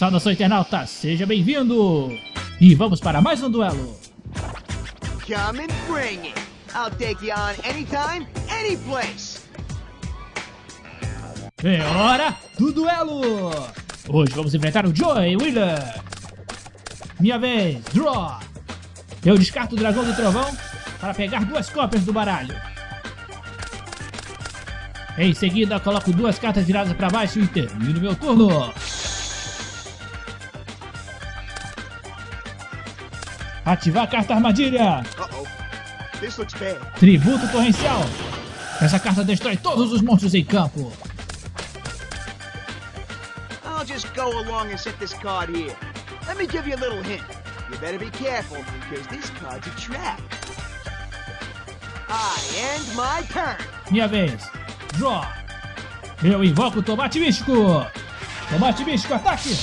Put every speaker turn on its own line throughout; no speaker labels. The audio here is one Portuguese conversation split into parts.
Saudação internauta, seja bem-vindo! E vamos para mais um duelo!
Come and bring it! I'll take you on anytime!
É hora do duelo! Hoje vamos enfrentar o Joey Wheeler! Minha vez, draw! Eu descarto o dragão do trovão para pegar duas cópias do baralho. Em seguida, coloco duas cartas viradas para baixo e termino meu turno. Ativar a carta armadilha.
Looks bad.
Tributo torrencial. Essa carta destrói todos os monstros em campo.
I'll just go along and set this card here. Let me give you a little hint. You better be careful, because this card's a trap. I end my turn.
Minha vez. Draw. Eu invoco o tomate místico. Tomate místico, ataque.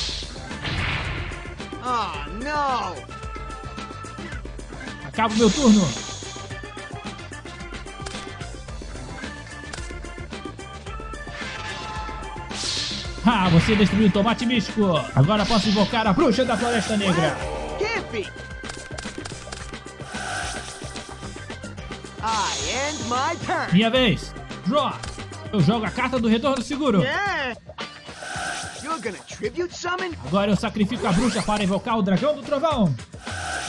Oh, no!
Acabo meu turno. Ah, você destruiu o tomate místico. Agora posso invocar a bruxa da floresta negra. Minha vez. Draw. Eu jogo a carta do retorno seguro.
Yeah!
Agora eu sacrifico a bruxa para invocar o dragão do trovão.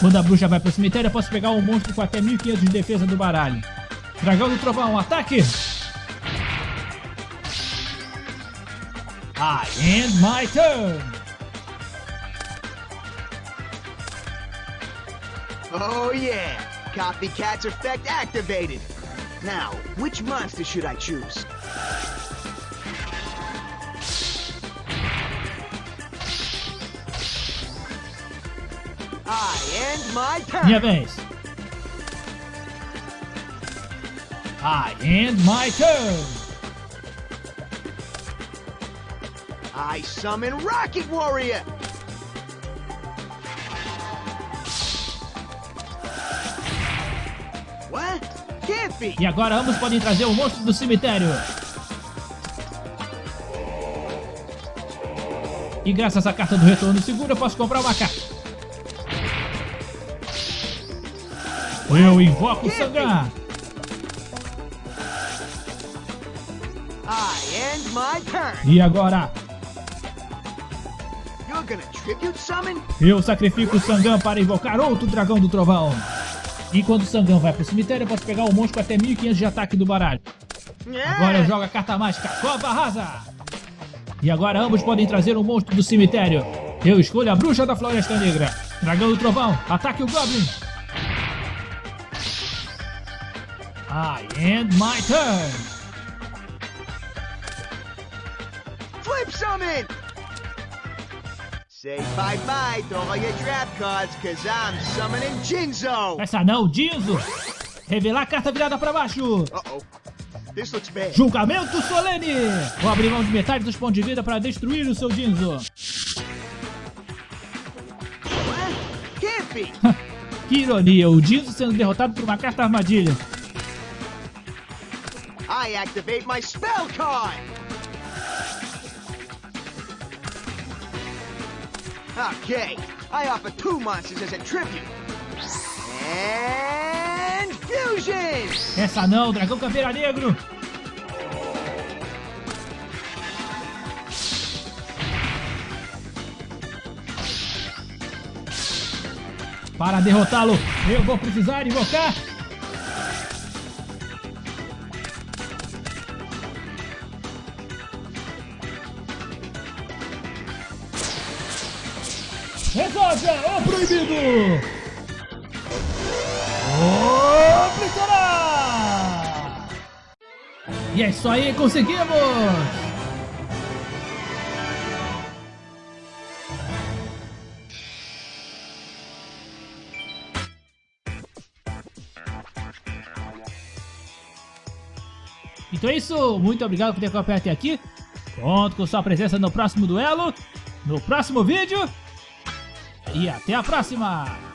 Quando a bruxa vai pro cemitério, eu posso pegar um monstro com até 1500 de defesa do baralho. Dragão do trovão, ataque! I end my turn!
Oh yeah! Copycat's effect activated! Now, which monster should I choose?
Minha vez. I end my turn!
I summon Rocket Warrior! What? Can't be!
E agora ambos podem trazer o monstro do cemitério. E graças à carta do retorno seguro, eu posso comprar uma carta. Eu invoco o
turn!
E agora, eu sacrifico o Sangan para invocar outro dragão do trovão. E quando o Sangan vai pro cemitério, eu posso pegar o monstro com até 1500 de ataque do baralho. Agora eu jogo a carta mágica Cova Rasa. E agora ambos podem trazer um monstro do cemitério. Eu escolho a Bruxa da Floresta Negra. Dragão do Trovão, ataque o Goblin. I end my turn.
Flip summon! Say bye-bye to all your trap cards, cause I'm summoning Jinzo!
Essa não, Dinzo. Revelar a carta virada para baixo.
Looks bad.
Julgamento solene. Vou abrir mão de metade dos pontos de vida para destruir o seu
be!
Que ironia, o Dinzo sendo derrotado por uma carta armadilha.
I activate my spell card! Okay, I offer two monsters as a tribute. And fusion!
Essa não, Dragão Caveira Negro. Para derrotá-lo, eu vou precisar invocar. Resolve o proibido! Obliterar! E é isso aí, conseguimos! Então é isso, muito obrigado por ter acompanhado até aqui. Conto com sua presença no próximo duelo, no próximo vídeo. E até a próxima!